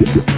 Yeah.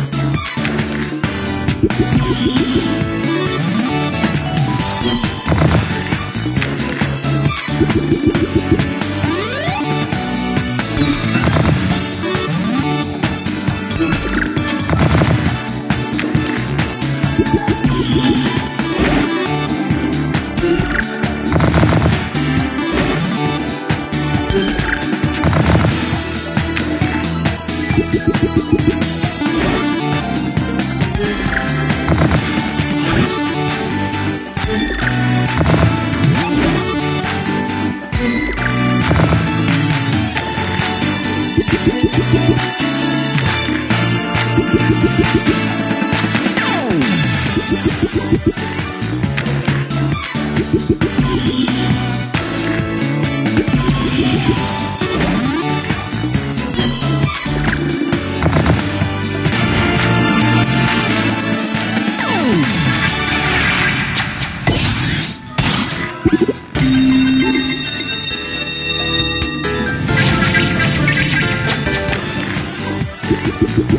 Thank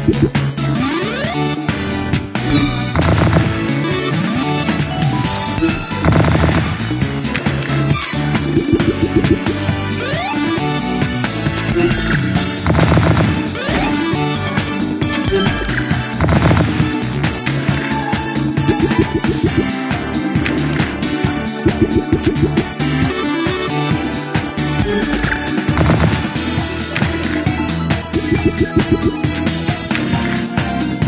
We'll be right back.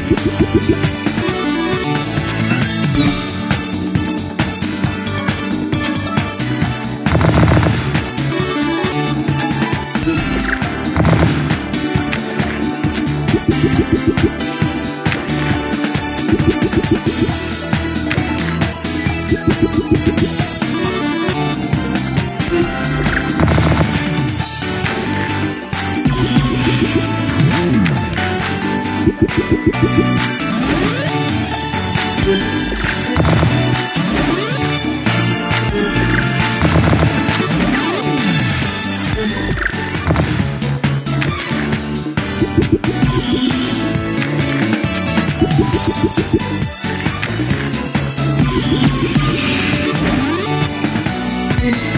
We'll be right back. Peace.